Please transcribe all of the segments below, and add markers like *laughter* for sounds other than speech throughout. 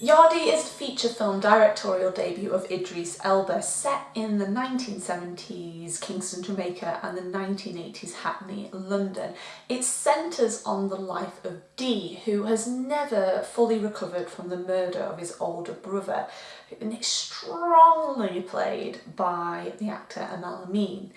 Yardie is the feature film directorial debut of Idris Elba set in the 1970s Kingston, Jamaica and the 1980s Hackney, London. It centres on the life of Dee, who has never fully recovered from the murder of his older brother, and it's strongly played by the actor Aml Ameen.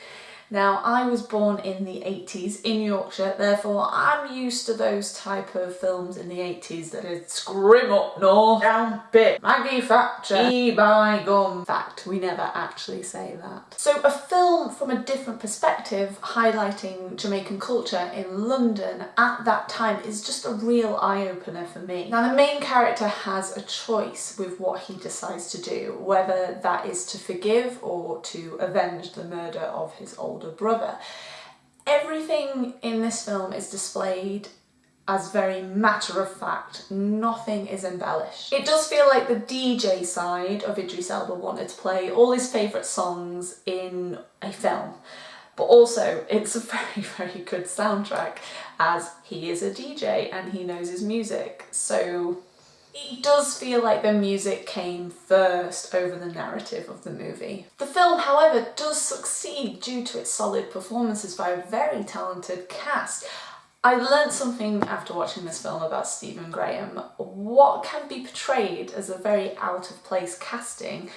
Now, I was born in the 80s in Yorkshire, therefore I'm used to those type of films in the 80s that is scrim up north, down bit, Maggie Thatcher, e by gum. Fact, we never actually say that. So a film from a different perspective highlighting Jamaican culture in London at that time is just a real eye-opener for me. Now the main character has a choice with what he decides to do, whether that is to forgive or to avenge the murder of his old older brother. Everything in this film is displayed as very matter of fact, nothing is embellished. It does feel like the DJ side of Idris Elba wanted to play all his favourite songs in a film but also it's a *laughs* very very good soundtrack as he is a DJ and he knows his music so it does feel like the music came first over the narrative of the movie. The film, however, does succeed due to its solid performances by a very talented cast. I learned something after watching this film about Stephen Graham. What can be portrayed as a very out of place casting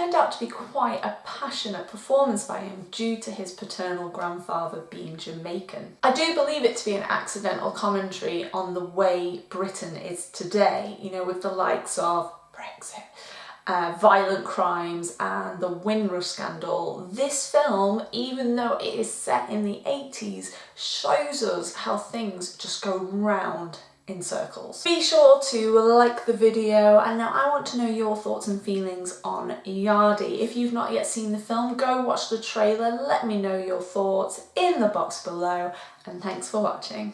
turned out to be quite a passionate performance by him due to his paternal grandfather being Jamaican. I do believe it to be an accidental commentary on the way Britain is today, you know, with the likes of Brexit, uh, violent crimes and the Windrush scandal. This film, even though it is set in the 80s, shows us how things just go round in circles. Be sure to like the video and now I want to know your thoughts and feelings on Yardie. If you've not yet seen the film, go watch the trailer, let me know your thoughts in the box below and thanks for watching.